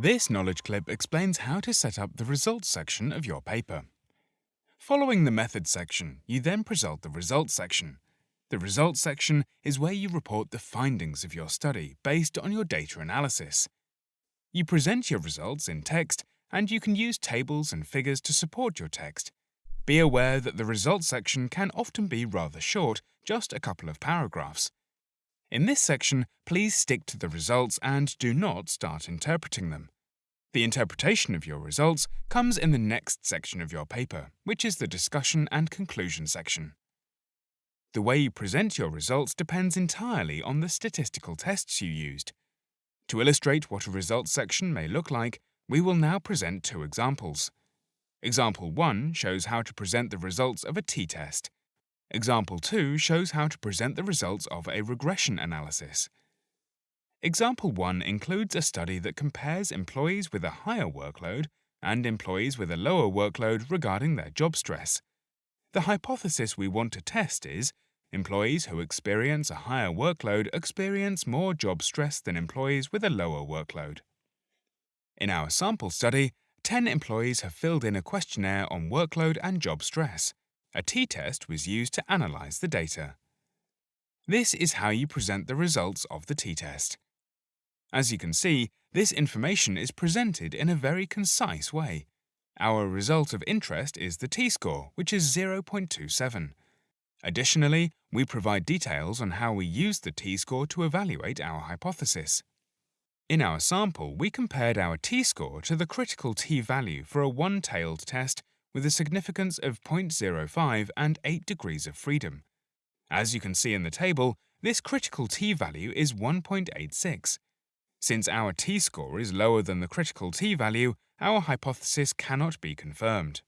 This knowledge clip explains how to set up the results section of your paper. Following the methods section, you then present the results section. The results section is where you report the findings of your study based on your data analysis. You present your results in text and you can use tables and figures to support your text. Be aware that the results section can often be rather short, just a couple of paragraphs. In this section, please stick to the results and do not start interpreting them. The interpretation of your results comes in the next section of your paper, which is the discussion and conclusion section. The way you present your results depends entirely on the statistical tests you used. To illustrate what a results section may look like, we will now present two examples. Example 1 shows how to present the results of a t-test. Example 2 shows how to present the results of a regression analysis. Example 1 includes a study that compares employees with a higher workload and employees with a lower workload regarding their job stress. The hypothesis we want to test is employees who experience a higher workload experience more job stress than employees with a lower workload. In our sample study, 10 employees have filled in a questionnaire on workload and job stress. A t-test was used to analyze the data. This is how you present the results of the t-test. As you can see, this information is presented in a very concise way. Our result of interest is the t-score, which is 0.27. Additionally, we provide details on how we use the t-score to evaluate our hypothesis. In our sample, we compared our t-score to the critical t-value for a one-tailed test with a significance of 0.05 and 8 degrees of freedom. As you can see in the table, this critical t-value is 1.86. Since our t-score is lower than the critical t-value, our hypothesis cannot be confirmed.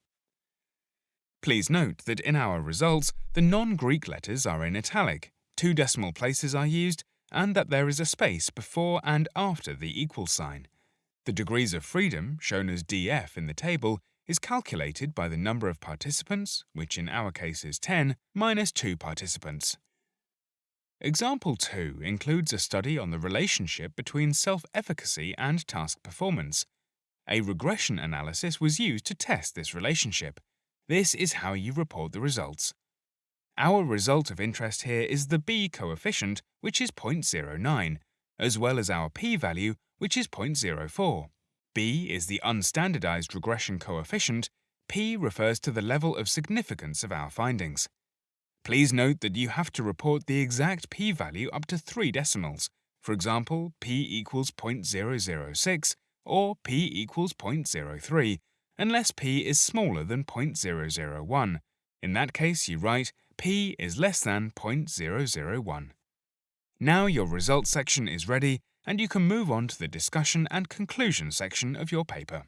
Please note that in our results, the non-Greek letters are in italic, two decimal places are used, and that there is a space before and after the equal sign. The degrees of freedom, shown as df in the table, is calculated by the number of participants, which in our case is 10, minus 2 participants. Example 2 includes a study on the relationship between self-efficacy and task performance. A regression analysis was used to test this relationship. This is how you report the results. Our result of interest here is the B coefficient, which is 0.09, as well as our p-value, which is 0.04. B is the unstandardized regression coefficient, P refers to the level of significance of our findings. Please note that you have to report the exact p-value up to three decimals, for example, p equals 0.006 or p equals 0.03, unless p is smaller than 0.001. In that case, you write p is less than 0.001. Now your results section is ready and you can move on to the discussion and conclusion section of your paper.